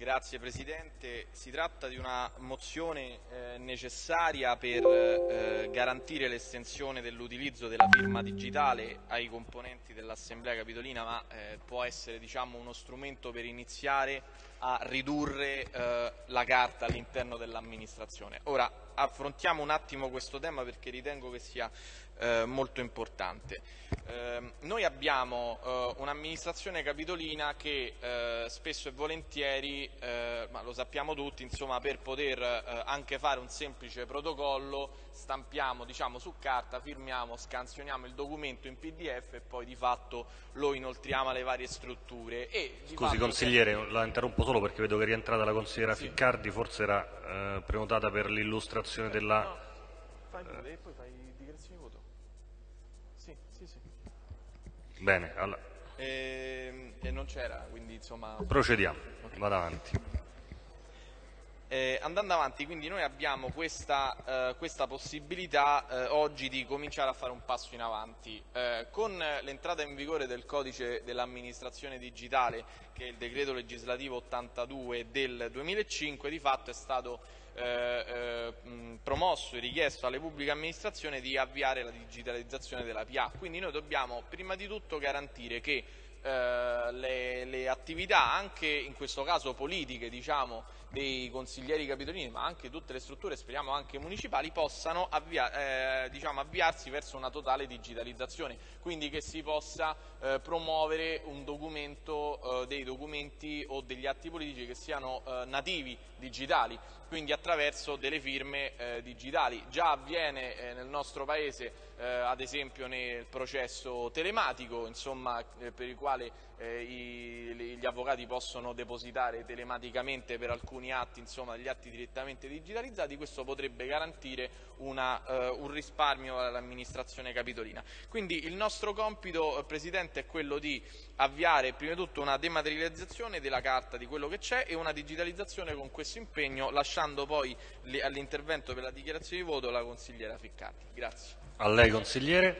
Grazie Presidente, si tratta di una mozione eh, necessaria per eh, garantire l'estensione dell'utilizzo della firma digitale ai componenti dell'Assemblea Capitolina, ma eh, può essere diciamo, uno strumento per iniziare a ridurre eh, la carta all'interno dell'amministrazione. Ora affrontiamo un attimo questo tema perché ritengo che sia eh, molto importante. Eh, noi abbiamo eh, un'amministrazione capitolina che eh, spesso e volentieri, eh, ma lo sappiamo tutti, insomma, per poter anche fare un semplice protocollo stampiamo diciamo, su carta, firmiamo, scansioniamo il documento in pdf e poi di fatto lo inoltriamo alle varie strutture. E, Scusi consigliere, che... la interrompo solo perché vedo che è rientrata la consigliera sì. Ficcardi, forse era prenotata per l'illustrazione della... No, fai pure e poi fai dichiarazione di voto. Sì, sì, sì. Bene, allora. e, ehm, e, non c'era, quindi insomma... Procediamo, okay. vado avanti. Eh, andando avanti, quindi noi abbiamo questa, eh, questa possibilità eh, oggi di cominciare a fare un passo in avanti. Eh, con l'entrata in vigore del codice dell'amministrazione digitale, che è il decreto legislativo 82 del 2005, di fatto è stato eh, eh, promosso e richiesto alle pubbliche amministrazioni di avviare la digitalizzazione della PA. Quindi noi dobbiamo prima di tutto garantire che eh, le, le, attività, anche in questo caso politiche, diciamo, dei consiglieri capitolini, ma anche tutte le strutture, speriamo anche municipali, possano avvia, eh, diciamo, avviarsi verso una totale digitalizzazione, quindi che si possa eh, promuovere un documento, eh, dei documenti o degli atti politici che siano eh, nativi digitali, quindi attraverso delle firme eh, digitali. Già avviene nel nostro Paese, eh, ad esempio nel processo telematico, insomma, eh, per il quale eh, i, gli avvocati possono depositare telematicamente per alcuni atti, insomma, gli atti direttamente digitalizzati, questo potrebbe garantire una, eh, un risparmio all'amministrazione capitolina. Quindi il nostro compito, Presidente, è quello di avviare prima di tutto una dematerializzazione della carta di quello che c'è e una digitalizzazione con questo impegno, lasciando poi all'intervento per la dichiarazione di voto la consigliera Ficcardi. Grazie. A lei consigliere.